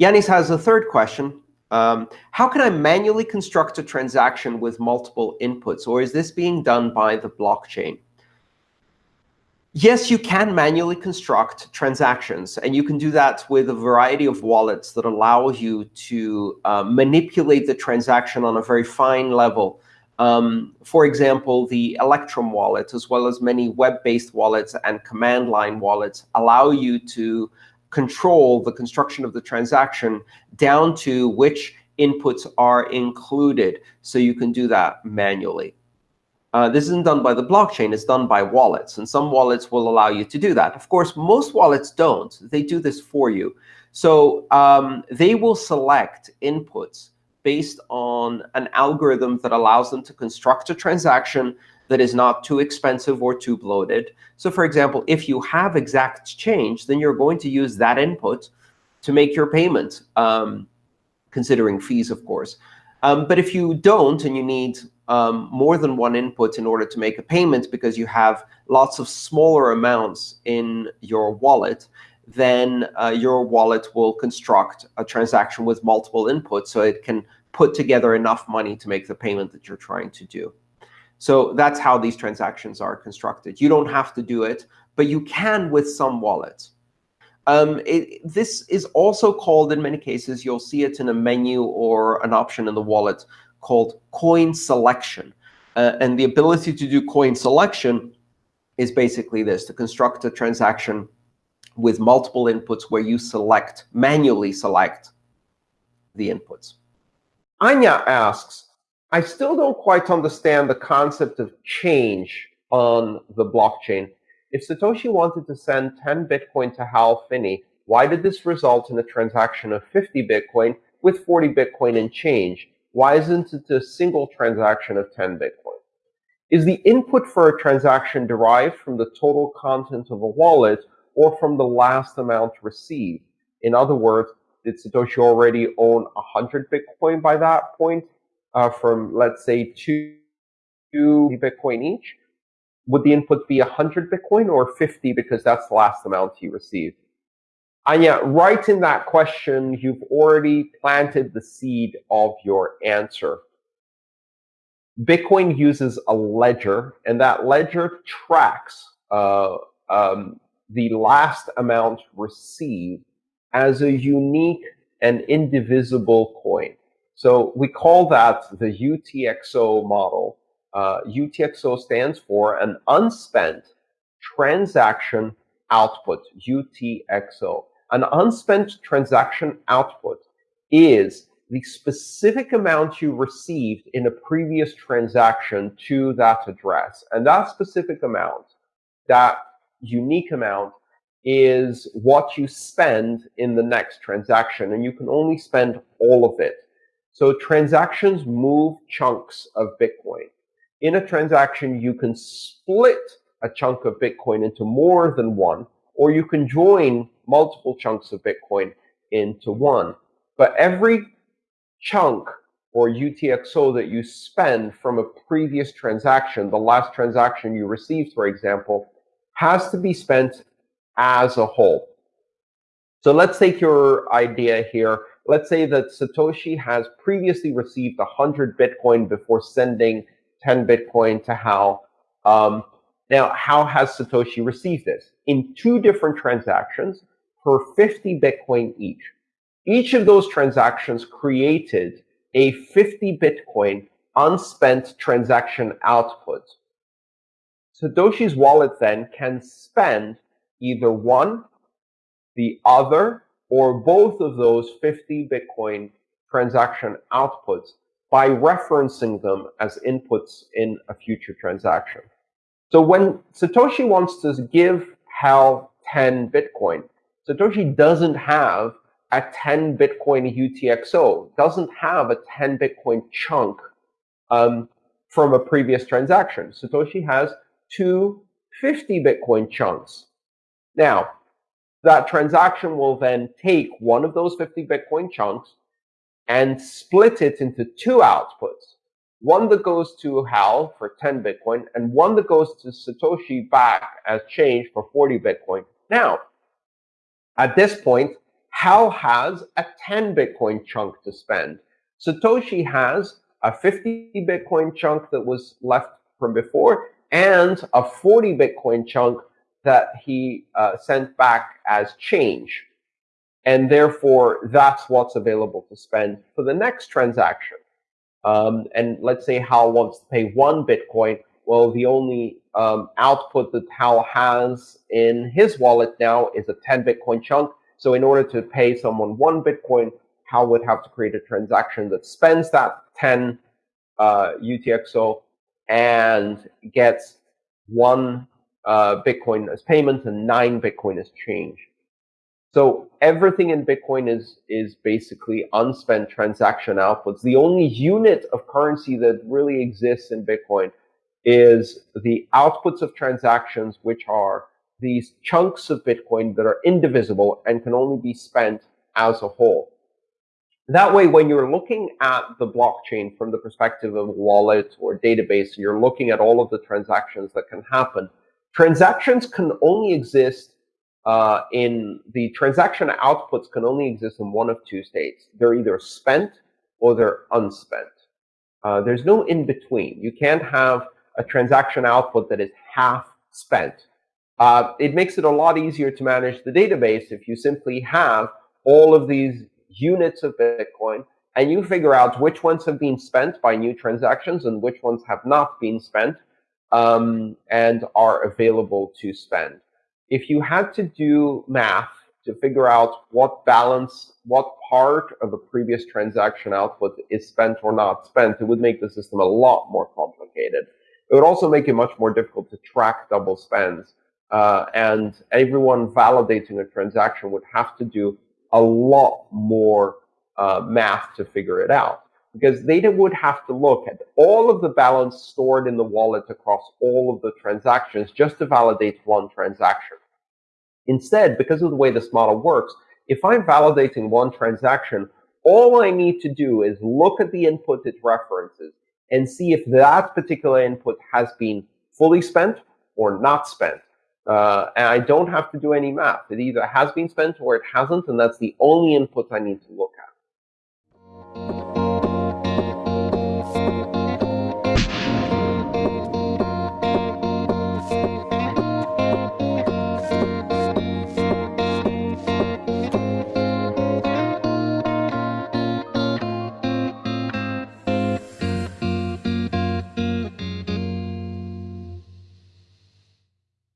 Yanis has a third question. Um, how can I manually construct a transaction with multiple inputs, or is this being done by the blockchain? Yes, you can manually construct transactions, and you can do that with a variety of wallets that allow you to uh, manipulate the transaction on a very fine level. Um, for example, the Electrum wallet, as well as many web-based wallets and command line wallets, allow you to control the construction of the transaction down to which inputs are included. So you can do that manually. Uh, this isn't done by the blockchain. It's done by wallets. And some wallets will allow you to do that. Of course, most wallets don't. They do this for you. So um, they will select inputs based on an algorithm that allows them to construct a transaction that is not too expensive or too bloated. So for example, if you have exact change, then you're going to use that input to make your payment, um, considering fees, of course. Um, but if you don't and you need um, more than one input in order to make a payment because you have lots of smaller amounts in your wallet, then uh, your wallet will construct a transaction with multiple inputs so it can put together enough money to make the payment that you're trying to do. So that's how these transactions are constructed. You don't have to do it, but you can with some wallets. Um, it, this is also called, in many cases, you'll see it in a menu or an option in the wallet called coin selection. Uh, and the ability to do coin selection is basically this, to construct a transaction with multiple inputs where you select, manually select the inputs. Anya asks, I still don't quite understand the concept of change on the blockchain. If Satoshi wanted to send 10 Bitcoin to Hal Finney, why did this result in a transaction of 50 Bitcoin with 40 Bitcoin in change? Why isn't it a single transaction of 10 Bitcoin? Is the input for a transaction derived from the total content of a wallet or from the last amount received? In other words, did Satoshi already own 100 Bitcoin by that point? Uh, from, let's say, two, two Bitcoin each, would the input be 100 Bitcoin or 50 because that's the last amount you received? And yet, right in that question, you've already planted the seed of your answer. Bitcoin uses a ledger, and that ledger tracks uh, um, the last amount received as a unique and indivisible coin. So we call that the UTXO model. Uh, UTXO stands for an unspent transaction output, UTXO. An unspent transaction output is the specific amount you received in a previous transaction to that address. And that specific amount, that unique amount, is what you spend in the next transaction. And you can only spend all of it. So transactions move chunks of Bitcoin. In a transaction, you can split a chunk of Bitcoin into more than one, or you can join multiple chunks of Bitcoin into one. But every chunk or UTXO that you spend from a previous transaction, the last transaction you received, for example, has to be spent as a whole. So let's take your idea here let's say that Satoshi has previously received 100 Bitcoin before sending 10 Bitcoin to Hal. Um, now, how has Satoshi received this? In two different transactions for 50 Bitcoin each. Each of those transactions created a 50 Bitcoin unspent transaction output. Satoshi's wallet then can spend either one, the other, or both of those 50 Bitcoin transaction outputs by referencing them as inputs in a future transaction. So when Satoshi wants to give Hal 10 Bitcoin, Satoshi doesn't have a 10 Bitcoin UTXO, doesn't have a 10 Bitcoin chunk um, from a previous transaction. Satoshi has two 50 Bitcoin chunks. Now, that transaction will then take one of those 50 Bitcoin chunks and split it into two outputs. One that goes to Hal for 10 Bitcoin and one that goes to Satoshi back as change for 40 Bitcoin. Now, at this point, Hal has a 10 Bitcoin chunk to spend. Satoshi has a 50 Bitcoin chunk that was left from before and a 40 Bitcoin chunk that he uh, sent back as change. And therefore, that's what's available to spend for the next transaction. Um, and let's say Hal wants to pay one Bitcoin. Well, the only um, output that Hal has in his wallet now is a 10 Bitcoin chunk. So in order to pay someone one Bitcoin, Hal would have to create a transaction that spends that 10 uh, UTXO and gets one uh, Bitcoin as payment and nine Bitcoin as change. So everything in Bitcoin is is basically unspent transaction outputs. The only unit of currency that really exists in Bitcoin is the outputs of transactions, which are these chunks of Bitcoin that are indivisible and can only be spent as a whole. That way, when you're looking at the blockchain from the perspective of a wallet or database, you're looking at all of the transactions that can happen, transactions can only exist uh, in the transaction outputs can only exist in one of two states. They're either spent or they're unspent. Uh, there's no in between. You can't have a transaction output that is half spent. Uh, it makes it a lot easier to manage the database if you simply have all of these units of Bitcoin and you figure out which ones have been spent by new transactions and which ones have not been spent um, and are available to spend. If you had to do math to figure out what balance, what part of a previous transaction output is spent or not spent, it would make the system a lot more complicated. It would also make it much more difficult to track double spends. Uh, and everyone validating a transaction would have to do a lot more uh, math to figure it out because they would have to look at all of the balance stored in the wallet across all of the transactions just to validate one transaction. Instead, because of the way this model works, if I'm validating one transaction, all I need to do is look at the input it references and see if that particular input has been fully spent or not spent. Uh, and I don't have to do any math. It either has been spent or it hasn't, and that's the only input I need to look at.